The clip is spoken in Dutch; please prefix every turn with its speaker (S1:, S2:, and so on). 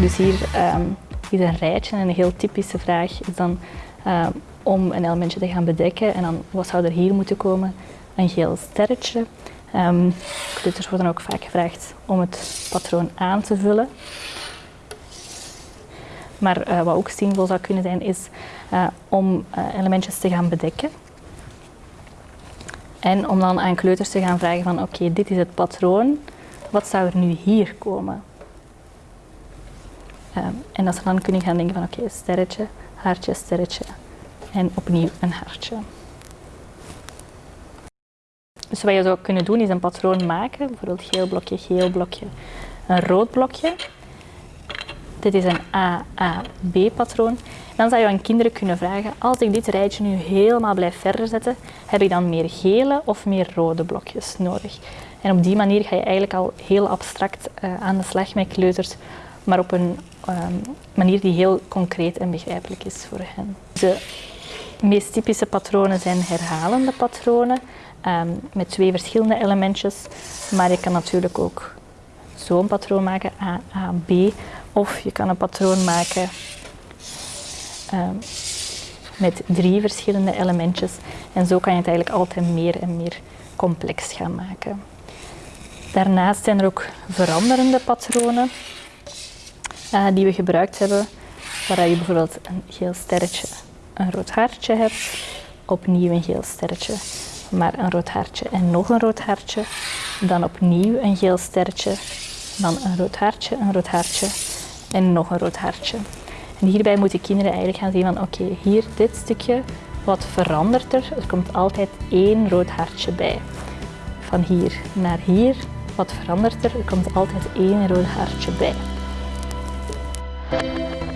S1: Dus hier um, is een rijtje en een heel typische vraag is dan uh, om een elementje te gaan bedekken. En dan wat zou er hier moeten komen? Een geel sterretje. Kleuters worden ook vaak gevraagd om het patroon aan te vullen. Maar uh, wat ook zinvol zou kunnen zijn, is uh, om uh, elementjes te gaan bedekken. En om dan aan kleuters te gaan vragen van oké, dit is het patroon, wat zou er nu hier komen? Um, en dat ze dan kunnen gaan denken van oké, sterretje, hartje, sterretje en opnieuw een hartje. Dus wat je zou kunnen doen is een patroon maken, bijvoorbeeld geel blokje, geel blokje, een rood blokje. Dit is een AAB patroon. Dan zou je aan kinderen kunnen vragen, als ik dit rijtje nu helemaal blijf verder zetten, heb ik dan meer gele of meer rode blokjes nodig? En op die manier ga je eigenlijk al heel abstract uh, aan de slag met kleuters, maar op een um, manier die heel concreet en begrijpelijk is voor hen. De meest typische patronen zijn herhalende patronen um, met twee verschillende elementjes, maar je kan natuurlijk ook zo'n patroon maken, A, A, B, of je kan een patroon maken um, met drie verschillende elementjes en zo kan je het eigenlijk altijd meer en meer complex gaan maken. Daarnaast zijn er ook veranderende patronen uh, die we gebruikt hebben, waar je bijvoorbeeld een geel sterretje, een rood hartje hebt, opnieuw een geel sterretje, maar een rood hartje en nog een rood hartje, dan opnieuw een geel sterretje, dan een rood hartje, een rood hartje en nog een rood hartje. En hierbij moeten kinderen eigenlijk gaan zien van oké, hier dit stukje, wat verandert er? Er komt altijd één rood hartje bij. Van hier naar hier, wat verandert er? Er komt altijd één rood hartje bij. Thank you.